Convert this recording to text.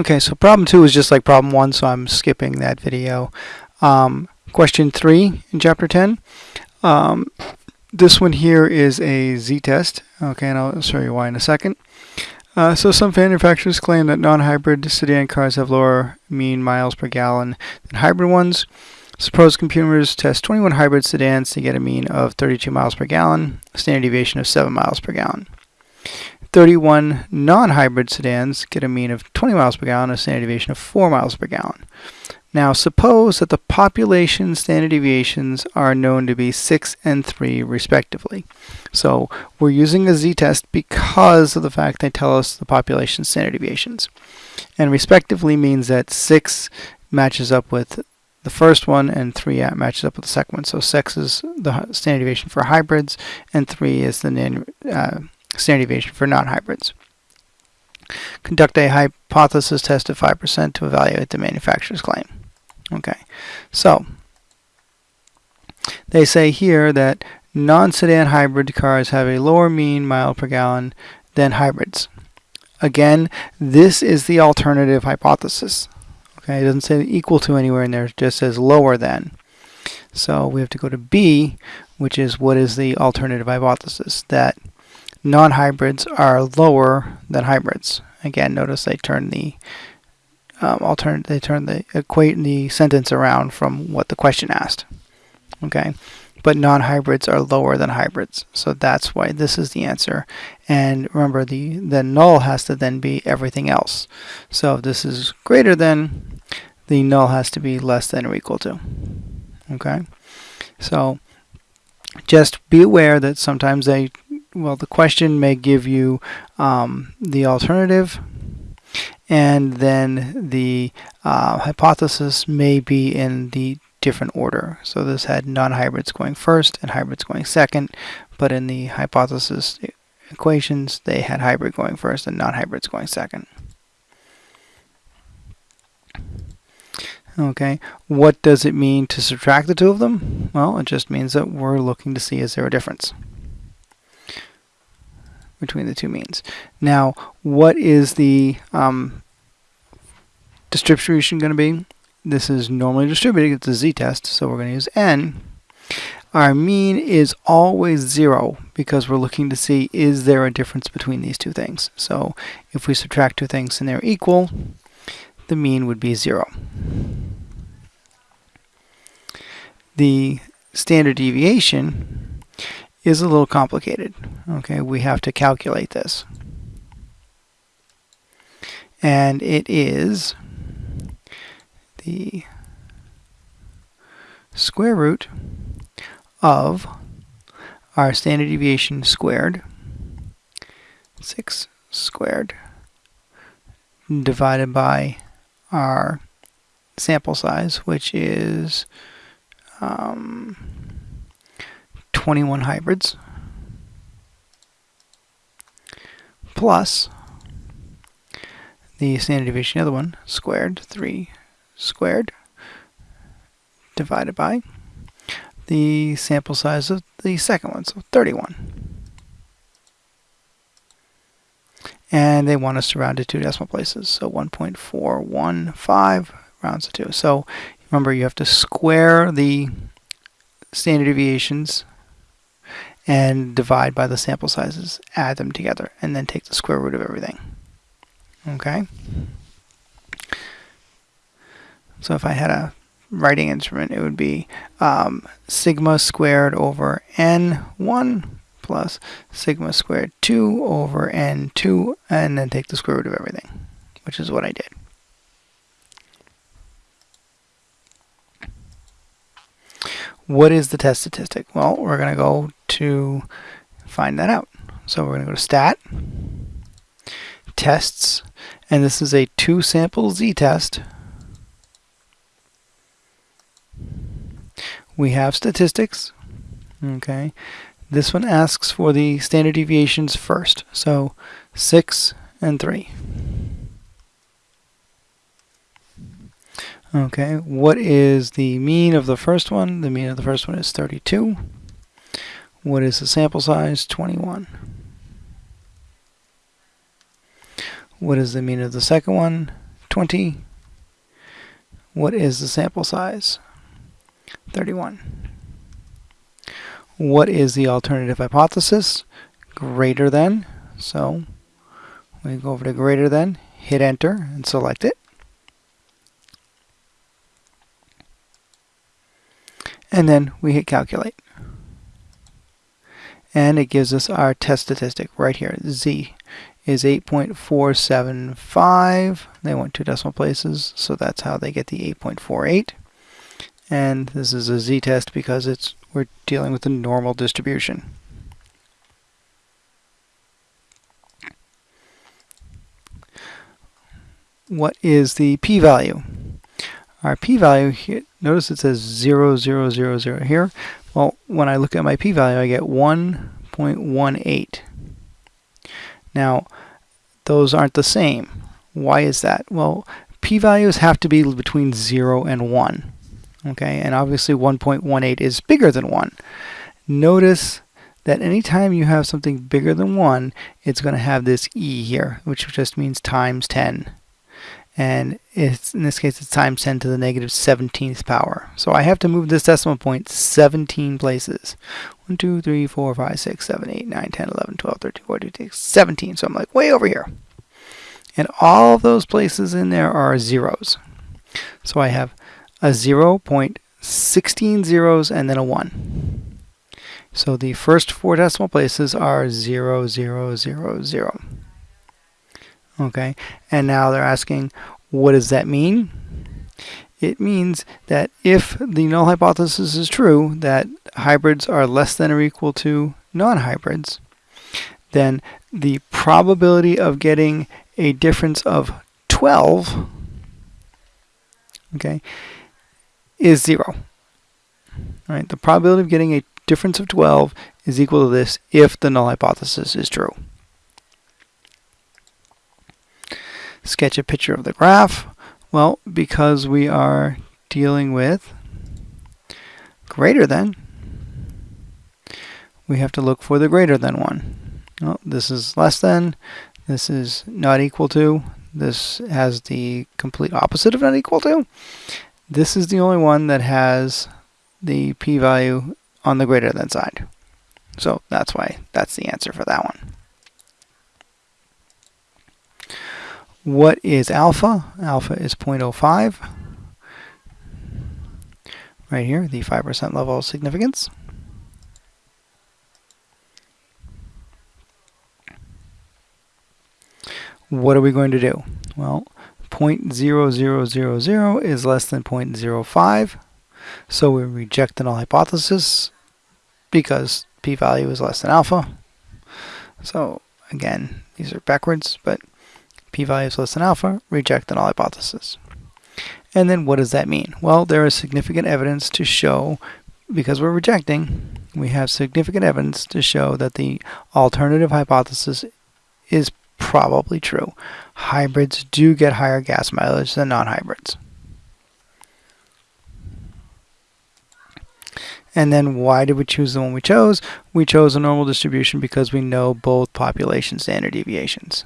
Okay, so problem two is just like problem one, so I'm skipping that video. Um, question three in chapter 10. Um, this one here is a z-test, okay, and I'll show you why in a second. Uh, so some manufacturers claim that non-hybrid sedan cars have lower mean miles per gallon than hybrid ones. Suppose computers test 21 hybrid sedans to get a mean of 32 miles per gallon, a standard deviation of 7 miles per gallon. 31 non-hybrid sedans get a mean of 20 miles per gallon, a standard deviation of 4 miles per gallon. Now suppose that the population standard deviations are known to be 6 and 3 respectively. So we're using a z-test because of the fact they tell us the population standard deviations. And respectively means that 6 matches up with the first one and 3 matches up with the second one. So 6 is the standard deviation for hybrids and 3 is the uh, standard deviation for non-hybrids. Conduct a hypothesis test of 5% to evaluate the manufacturer's claim. Okay, so they say here that non-sedan hybrid cars have a lower mean mile per gallon than hybrids. Again, this is the alternative hypothesis. Okay, it doesn't say equal to anywhere in there, it just says lower than. So we have to go to B, which is what is the alternative hypothesis, that non-hybrids are lower than hybrids. Again, notice they turn the um, alternate, they turn the equate the sentence around from what the question asked. Okay, but non-hybrids are lower than hybrids, so that's why this is the answer. And remember, the the null has to then be everything else. So if this is greater than the null has to be less than or equal to. Okay, so just be aware that sometimes they, well, the question may give you um, the alternative, and then the uh, hypothesis may be in the different order. So this had non-hybrids going first and hybrids going second, but in the hypothesis equations, they had hybrid going first and non-hybrids going second. Okay, what does it mean to subtract the two of them? Well, it just means that we're looking to see is there a difference between the two means. Now, what is the um, distribution going to be? This is normally distributed, it's a z-test, so we're going to use n. Our mean is always zero because we're looking to see is there a difference between these two things. So if we subtract two things and they're equal, the mean would be zero. The standard deviation is a little complicated. Okay, we have to calculate this. And it is the square root of our standard deviation squared, 6 squared, divided by our sample size, which is um, 21 hybrids, plus the standard deviation of the other one, squared, 3 squared, divided by the sample size of the second one, so 31. And they want us to round to two decimal places, so 1.415 rounds to 2. So remember, you have to square the standard deviations and divide by the sample sizes, add them together, and then take the square root of everything. Okay? So if I had a writing instrument, it would be um, sigma squared over n1 plus sigma squared 2 over n2 and then take the square root of everything, which is what I did. What is the test statistic? Well, we're going to go to find that out. So we're going to go to stat, tests, and this is a two sample z-test. We have statistics, okay, this one asks for the standard deviations first. So 6 and 3. Okay, what is the mean of the first one? The mean of the first one is 32. What is the sample size? 21. What is the mean of the second one? 20. What is the sample size? 31. What is the alternative hypothesis? Greater than. So we go over to greater than, hit enter, and select it. And then we hit calculate. And it gives us our test statistic right here. Z is 8.475. They want two decimal places, so that's how they get the 8.48. And this is a z-test because it's we're dealing with a normal distribution. What is the p-value? Our p-value here, notice it says 0, 0, 0, 0 here. Well, when I look at my p-value, I get 1.18. Now, those aren't the same. Why is that? Well, p-values have to be between 0 and 1. Okay, and obviously 1.18 is bigger than 1. Notice that anytime you have something bigger than 1, it's going to have this e here, which just means times 10 and it's in this case it's times 10 to the negative 17th power. So I have to move this decimal point 17 places. 1, 2, 3, 4, 5, 6, 7, 8, 9, 10, 11, 12, 13, 14, 15, 17. So I'm like way over here. And all of those places in there are zeros. So I have a 0 point, 16 zeros, and then a 1. So the first four decimal places are 0, 0, 0, 0. Okay, and now they're asking, what does that mean? It means that if the null hypothesis is true, that hybrids are less than or equal to non-hybrids, then the probability of getting a difference of 12 okay, is 0. Right? The probability of getting a difference of 12 is equal to this if the null hypothesis is true. Sketch a picture of the graph? Well, because we are dealing with greater than, we have to look for the greater than one. Well, this is less than, this is not equal to, this has the complete opposite of not equal to. This is the only one that has the p-value on the greater than side. So that's why that's the answer for that one. What is alpha? Alpha is 0.05. Right here, the 5% level of significance. What are we going to do? Well, 0.0000 is less than 0.05. So we reject the null hypothesis because p-value is less than alpha. So again, these are backwards, but p-value is less than alpha, reject the null hypothesis. And then what does that mean? Well, there is significant evidence to show, because we're rejecting, we have significant evidence to show that the alternative hypothesis is probably true. Hybrids do get higher gas mileage than non-hybrids. And then why did we choose the one we chose? We chose a normal distribution because we know both population standard deviations.